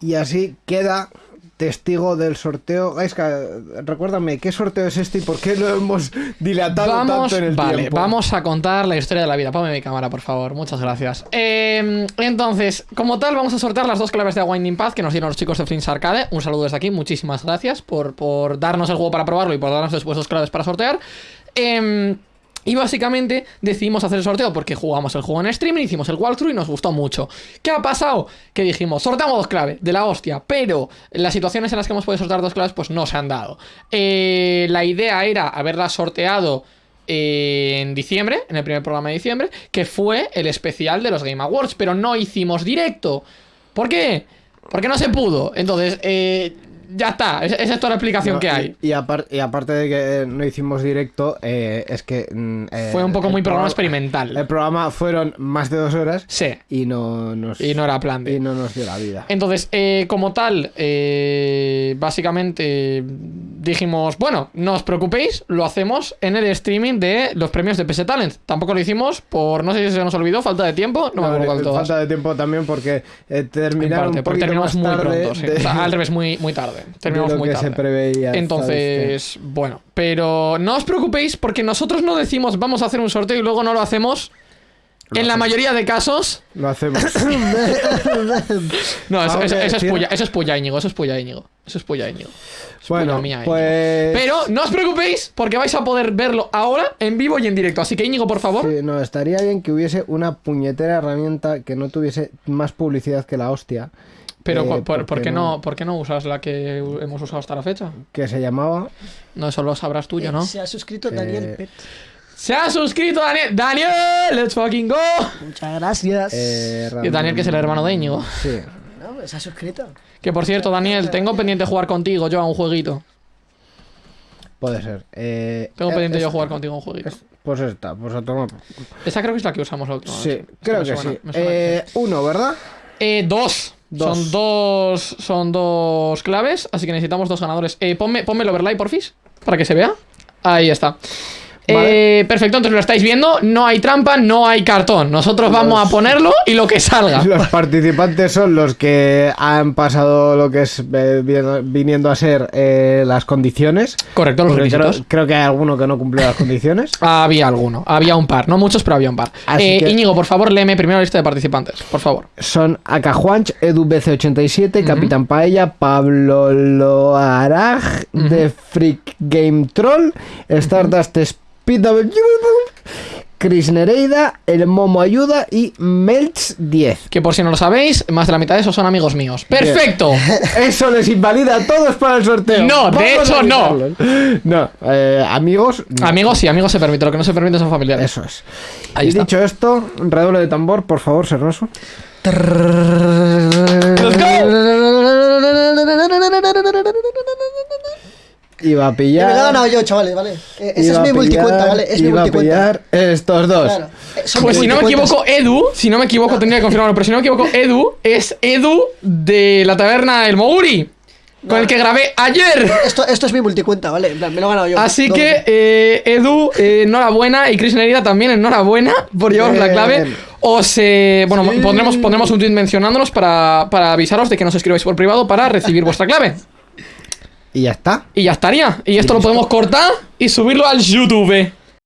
Y así queda testigo del sorteo. Gaiska, recuérdame, ¿qué sorteo es este y por qué lo hemos dilatado Vamos, tanto en el vale, tiempo? vamos a contar la historia de la vida. Ponme mi cámara, por favor. Muchas gracias. Eh, entonces, como tal, vamos a sortear las dos claves de Winding Path que nos dieron los chicos de Flints Arcade. Un saludo desde aquí. Muchísimas gracias por, por darnos el juego para probarlo y por darnos después dos claves para sortear. Em, y básicamente decidimos hacer el sorteo porque jugamos el juego en streaming, hicimos el walkthrough y nos gustó mucho. ¿Qué ha pasado? Que dijimos, sorteamos dos claves, de la hostia, pero las situaciones en las que hemos podido sortear dos claves pues no se han dado. Eh, la idea era haberlas sorteado eh, en diciembre, en el primer programa de diciembre, que fue el especial de los Game Awards, pero no hicimos directo. ¿Por qué? Porque no se pudo. Entonces, eh, ya está, esa es toda la explicación No, que hay. Y, apar- y aparte de que eh, no hicimos directo, eh, es que. mm, eh, Fue un poco muy programa programa- experimental. El programa fueron más de dos horas Sí, y no nos, y no era plan de... y no nos dio la vida. Entonces, eh, como tal, eh, básicamente dijimos, bueno, no os preocupéis, lo hacemos en el streaming de los premios de PS Talent. Tampoco lo hicimos por, no sé si se nos olvidó, falta de tiempo, no me acuerdo cuál de todas. falta de tiempo también porque eh, terminaron parte, un porque terminamos más muy tarde pronto, sí. de- O sea, al revés, muy, muy tarde. Terminamos muy tarde. se preveía. Entonces, bueno, pero no os preocupéis porque nosotros no decimos vamos a hacer un sorteo y luego no lo hacemos. Lo en la mayoría de casos. Lo hacemos. No, eso, eso- eso es puya, eso es puya, Íñigo, eso es puya, Íñigo. Eso es puya, Íñigo. Es bueno, mía, Íñigo. pues. Pero no os preocupéis porque vais a poder verlo ahora en vivo y en directo. Así que Íñigo, por favor. Sí, no, estaría bien que hubiese una puñetera herramienta que no tuviese más publicidad que la hostia. Pero Eh, ¿por, qué no, ¿por qué no usas la que hemos usado hasta la fecha? Que se llamaba. No, eso lo sabrás tú, yo no. Se ha suscrito Daniel Eh, Pet. Se ha suscrito Daniel. Daniel, let's fucking go. Muchas gracias. Eh, Y Daniel, que es el hermano de Íñigo. Sí. No, se ha suscrito. Que por cierto, Daniel, tengo pendiente jugar contigo yo a un jueguito. Puede ser. Eh, Tengo eh, pendiente yo es- jugar contigo a un jueguito. es- Pues esta, pues a tomar. Esa creo que es la que usamos la última. Sí, creo me que suena, sí. que Eh, uno, ¿verdad? Eh, dos. Dos. Son dos. Son dos claves. Así que necesitamos dos ganadores. Eh, ponme, ponme el overlay, porfis. Para que se vea. Ahí está. Vale. Eh, perfecto, entonces lo estáis viendo. No hay trampa, no hay cartón. Nosotros vamos a ponerlo y lo que salga. Los participantes son los que han pasado lo que es eh, viniendo a ser eh, las condiciones. Correcto, los creo, requisitos. creo que hay alguno que no cumplió las condiciones. Había alguno, había un par, no muchos, pero había un par. Que- Íñigo, por favor, léeme primero la lista de participantes, por favor. Son Akajuanch, Edu BC87, Capitán Paella, Pablo Loaraj, The Freak Game Troll, Stardust Speed Chris Nereida, El Momo Ayuda y Melch 10. Que por si no lo sabéis, más de la mitad de esos son amigos míos. ¡Perfecto! Eso les invalida a todos para el sorteo. No, de hecho, no. No, eh, amigos. no. Amigos, sí, amigos se permite, lo que no se permite son familiares. Eso es. Ahí y está. dicho esto, redoble de tambor, por favor, Sernoso. Iba a pillar. me lo he ganado yo, chavales, ¿vale? Eh, ese es mi a multicuenta, pillar- ¿vale? Es mi iba a pillar estos dos. Claro. Eh, Pues si no me equivoco, Edu, si no me equivoco, tendría que confirmarlo, pero si no me equivoco, Edu es Edu de la taberna El Moguri, con el que grabé ayer. Esto, esto es mi multicuenta, ¿vale? En plan, me lo he ganado yo. Así Doble. que, eh, Edu, eh, enhorabuena, y Chris Nerida también, enhorabuena por llevaros la clave. Os, eh, bueno, Sí. pondremos, pondremos un tweet mencionándonos para, para avisaros de que nos escribáis por privado para recibir vuestra clave. Y ya está. Y ya estaría. Y esto lo podemos cortar y subirlo al YouTube.